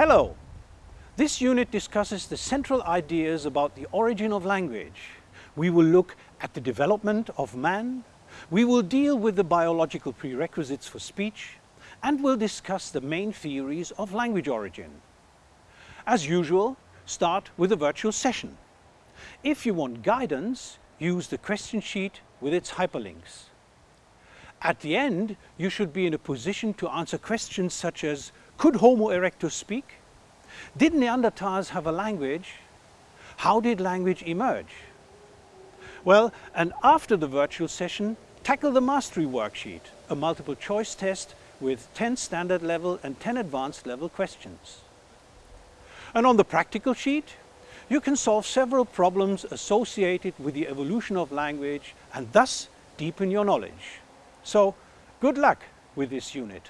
Hello! This unit discusses the central ideas about the origin of language. We will look at the development of man, we will deal with the biological prerequisites for speech, and we'll discuss the main theories of language origin. As usual, start with a virtual session. If you want guidance, use the question sheet with its hyperlinks. At the end, you should be in a position to answer questions such as, could Homo erectus speak? Did Neanderthals have a language? How did language emerge? Well, and after the virtual session, tackle the mastery worksheet, a multiple choice test with 10 standard level and 10 advanced level questions. And on the practical sheet, you can solve several problems associated with the evolution of language and thus deepen your knowledge. So good luck with this unit.